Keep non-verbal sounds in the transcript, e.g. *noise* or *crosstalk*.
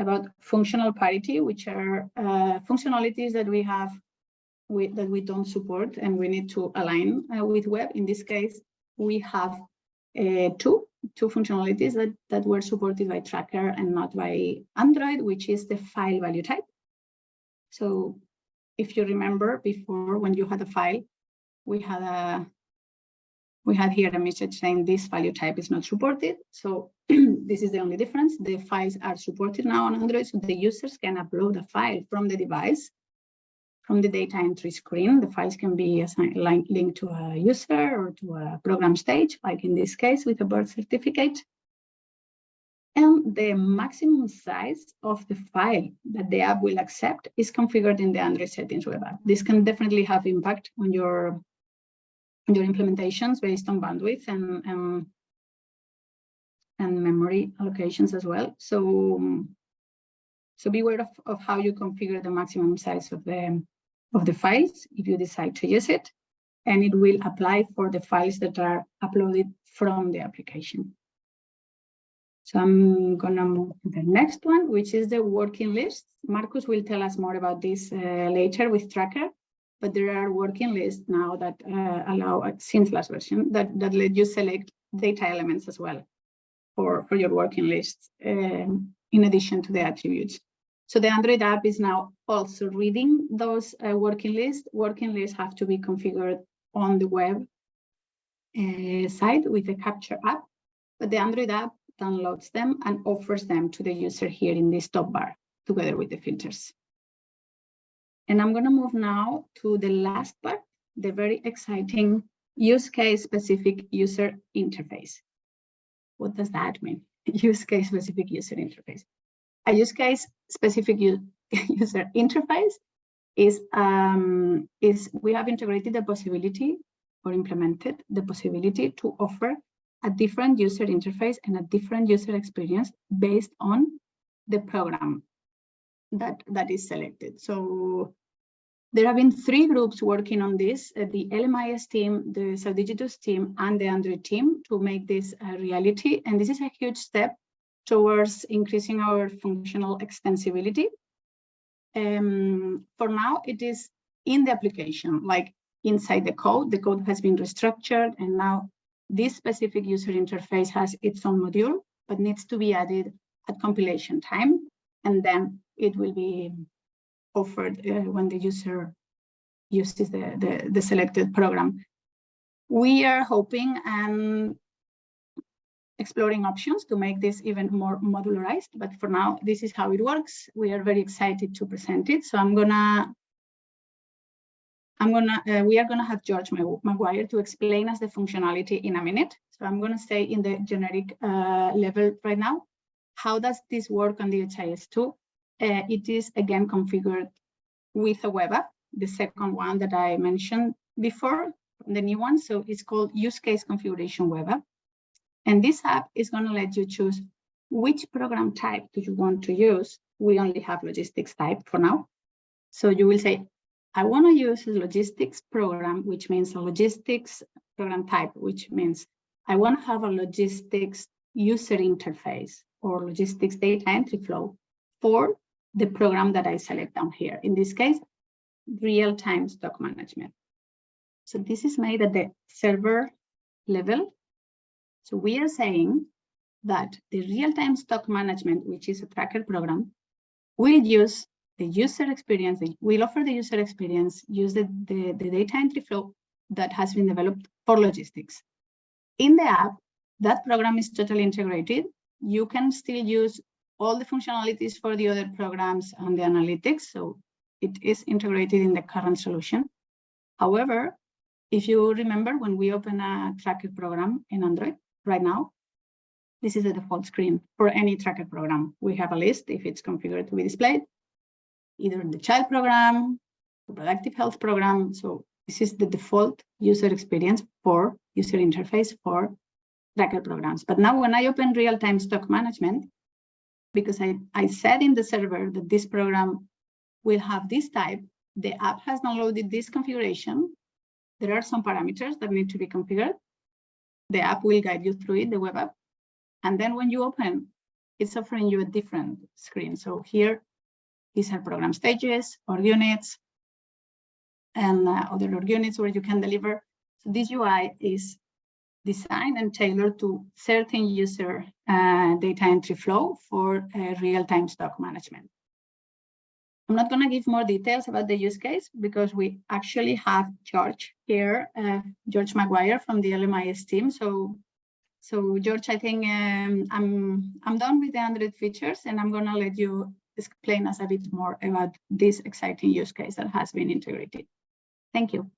about functional parity, which are uh, functionalities that we have that we don't support and we need to align uh, with web. In this case, we have uh, two two functionalities that, that were supported by Tracker and not by Android, which is the file value type. So if you remember before when you had a file, we had a we had here a message saying this value type is not supported. So *clears throat* this is the only difference. The files are supported now on Android, so the users can upload a file from the device from the data entry screen, the files can be assigned, linked to a user or to a program stage, like in this case with a birth certificate. And the maximum size of the file that the app will accept is configured in the Android settings web app. This can definitely have impact on your, your implementations based on bandwidth and, and, and memory allocations as well. So, so beware of, of how you configure the maximum size of the of the files if you decide to use it, and it will apply for the files that are uploaded from the application. So I'm gonna move to the next one, which is the working list. Marcus will tell us more about this uh, later with Tracker, but there are working lists now that uh, allow, since last version, that, that let you select data elements as well for, for your working lists um, in addition to the attributes. So the Android app is now also reading those uh, working lists. Working lists have to be configured on the web uh, side with the Capture app, but the Android app downloads them and offers them to the user here in this top bar together with the filters. And I'm going to move now to the last part, the very exciting use case specific user interface. What does that mean? *laughs* use case specific user interface a use case specific *laughs* user interface is um, is we have integrated the possibility or implemented the possibility to offer a different user interface and a different user experience based on the program that that is selected. So there have been three groups working on this, uh, the LMIS team, the Saudigitus team, and the Android team to make this a reality. And this is a huge step towards increasing our functional extensibility. Um, for now, it is in the application, like inside the code, the code has been restructured and now this specific user interface has its own module, but needs to be added at compilation time. And then it will be offered uh, when the user uses the, the, the selected program. We are hoping and exploring options to make this even more modularized. But for now, this is how it works. We are very excited to present it. So I'm gonna, I'm gonna, uh, we are gonna have George Maguire to explain us the functionality in a minute. So I'm gonna stay in the generic uh, level right now. How does this work on DHIS2? Uh, it is again configured with a web app, the second one that I mentioned before, the new one. So it's called use case configuration web app. And this app is going to let you choose which program type do you want to use. We only have logistics type for now. So you will say, I want to use a logistics program, which means a logistics program type, which means I want to have a logistics user interface or logistics data entry flow for the program that I select down here. In this case, real-time stock management. So this is made at the server level so we are saying that the real-time stock management, which is a tracker program, will use the user experience, will offer the user experience, use the, the, the data entry flow that has been developed for logistics. In the app, that program is totally integrated. You can still use all the functionalities for the other programs and the analytics. So it is integrated in the current solution. However, if you remember when we open a tracker program in Android, right now. This is the default screen for any tracker program. We have a list if it's configured to be displayed, either in the child program, the reproductive health program. So this is the default user experience for user interface for tracker programs. But now when I open real-time stock management, because I, I said in the server that this program will have this type, the app has downloaded this configuration. There are some parameters that need to be configured the app will guide you through it, the web app. And then when you open it's offering you a different screen. So here, these are program stages or units and uh, other org units where you can deliver. So this UI is designed and tailored to certain user uh, data entry flow for uh, real-time stock management. I'm not going to give more details about the use case because we actually have George here, uh, George McGuire from the LMIS team. So, so George, I think um, I'm I'm done with the Android features, and I'm going to let you explain us a bit more about this exciting use case that has been integrated. Thank you.